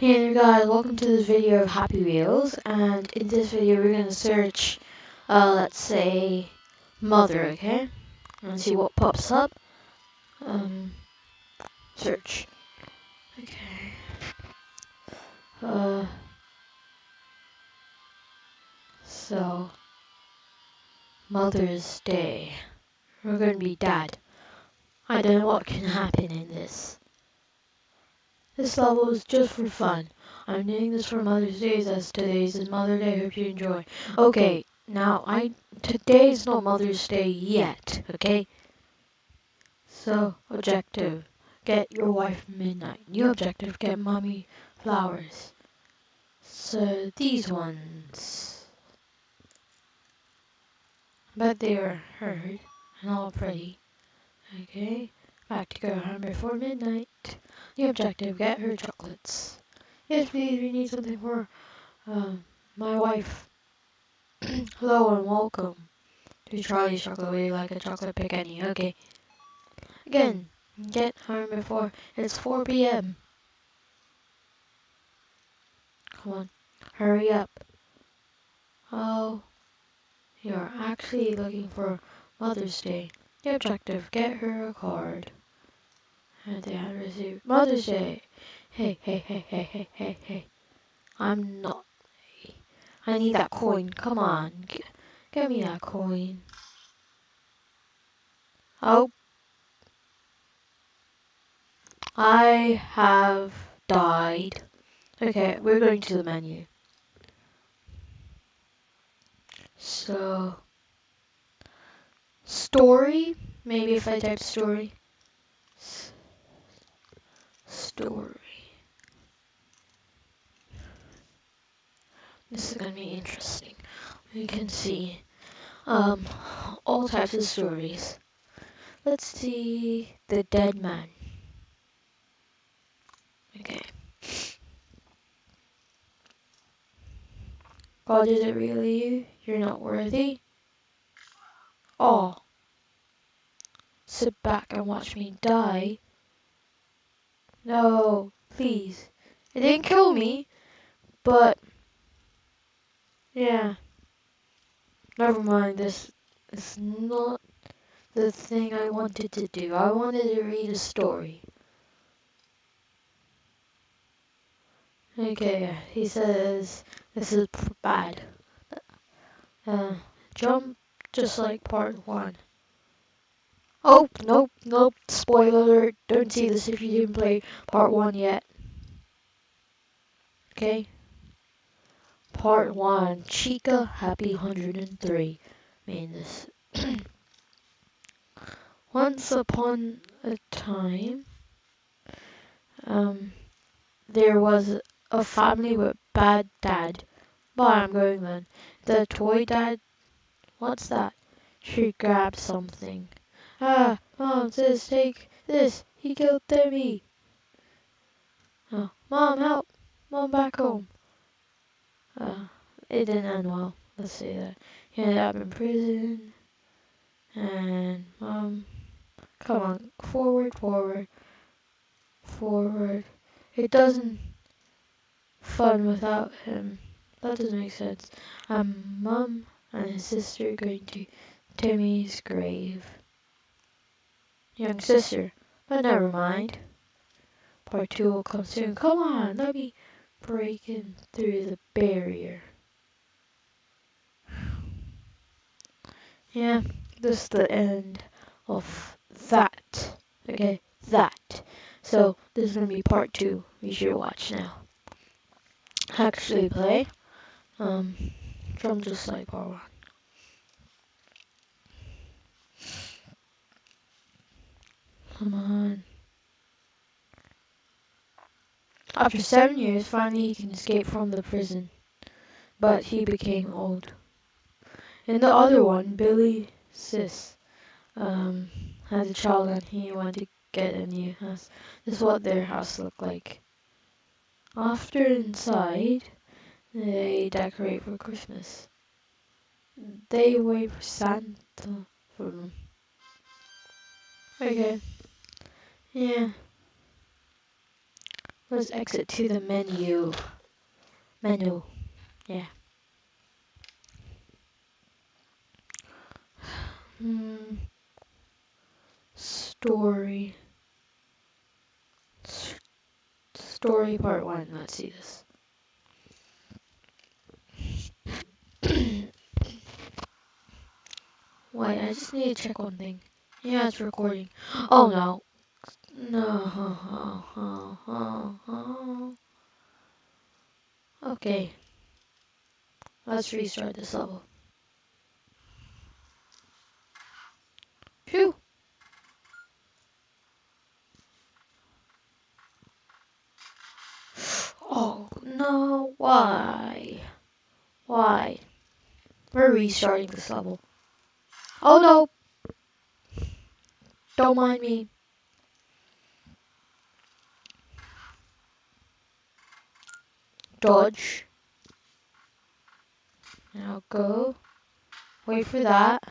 Hey there guys, welcome to this video of Happy Wheels, and in this video we're going to search, uh, let's say, mother, okay? And see what pops up. Um, search. Okay. Uh, so, Mother's Day. We're going to be dad. I don't know what can happen in this. This level is just for fun. I'm doing this for Mother's Day as today's is Mother's Day. Hope you enjoy. Okay, now I today is not Mother's Day yet. Okay. So objective: get your wife midnight. New objective: get mommy flowers. So these ones. Bet they are heard and all pretty. Okay. Back to go home before midnight. The objective, get her chocolates. Yes, please, we need something for um, my wife. Hello and welcome to Charlie's Chocolate. You like a chocolate pick any? Okay. Again, get home before it's 4 p.m. Come on, hurry up. Oh, you're actually looking for Mother's Day. The objective, get her a card. And they had received Mother's Day. Hey, hey, hey, hey, hey, hey, hey. I'm not. I need that coin. Come on. G give me that coin. Oh. I have died. Okay, we're going to the menu. So. Story? Maybe if I type story story. This is going to be interesting. We can see um, all types of stories. Let's see The Dead Man. Okay. God, is it really you? You're not worthy? Oh. Sit back and watch me die. No, please. It didn't kill me, but yeah. Never mind, this is not the thing I wanted to do. I wanted to read a story. Okay, he says this is bad. Uh, jump just like part one. Oh, nope, nope, spoiler alert, don't see this if you didn't play part 1 yet. Okay? Part 1, Chica Happy 103 made this. Once upon a time, um, there was a family with bad dad. Bye, I'm going then. The toy dad, what's that? She grabbed something. Ah, Mom says take this. He killed Timmy. Oh, Mom, help. Mom, back home. Uh, it didn't end well. Let's see that. He ended up in prison. And Mom, come on, forward, forward, forward. It doesn't fun without him. That doesn't make sense. Um, Mom and his sister going to Timmy's grave young sister. But never mind. Part two will come soon. Come on, let me break in through the barrier. Yeah, this is the end of that. Okay, that. So this is gonna be part two. We should watch now. Actually play. Um, from just like part one. Come on. After seven years, finally he can escape from the prison. But he became old. In the other one, Billy Sis um, had a child and he wanted to get a new house. This is what their house looked like. After inside, they decorate for Christmas. They wait for Santa for them. Okay. Yeah. Let's exit to the menu. Menu. Yeah. Hmm. Story. S- story part one. Let's see this. Wait, I just need to check one thing. Yeah, it's recording. Oh no. No. Okay. Let's restart this level. Phew. Oh no, why? Why? We're restarting this level. Oh no! Don't mind me. Dodge. Now go. Wait for that.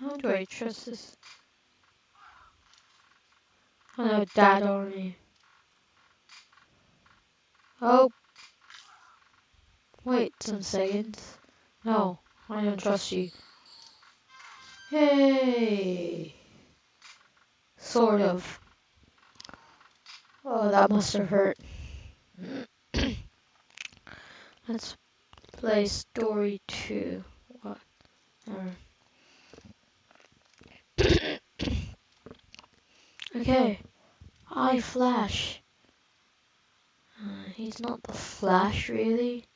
How do I trust this? Oh no, dad me. Oh. Wait some seconds. No, I don't trust you. Hey. Sort of. Oh, that must have hurt. Let's play story two. What? okay. I Flash. Uh, he's not the Flash, really.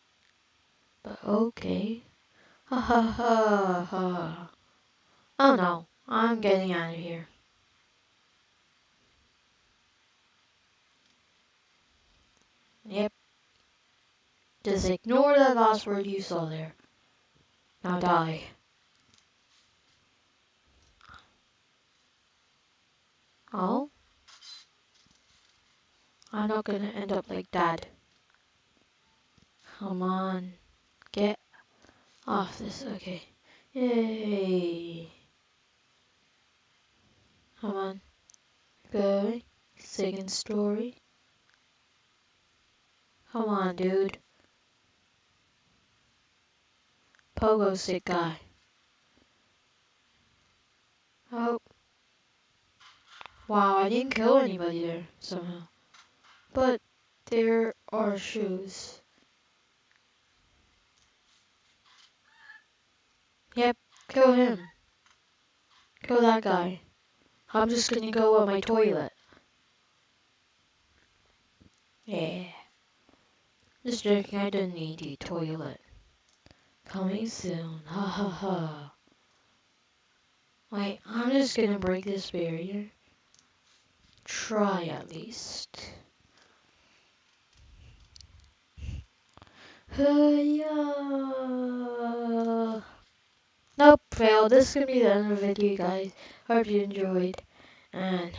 But okay. Ha ha ha ha. Oh no, I'm getting out of here. Yep. Just ignore that last word you saw there. Now die. Oh? I'm not gonna end up like dad. Come on. Get off this. Okay. Yay. Come on. Going. Second story. Come on, dude. Pogo stick guy. Oh. Wow, I didn't kill anybody there somehow. But there are shoes. Yep, kill him. Kill that guy. I'm just gonna go on my toilet. Yeah. Just joking, I don't need the toilet. Coming soon. Ha ha ha. Wait, I'm just gonna break this barrier. Try at least. yeah. Nope, failed. This is gonna be the end of the video, guys. Hope you enjoyed. And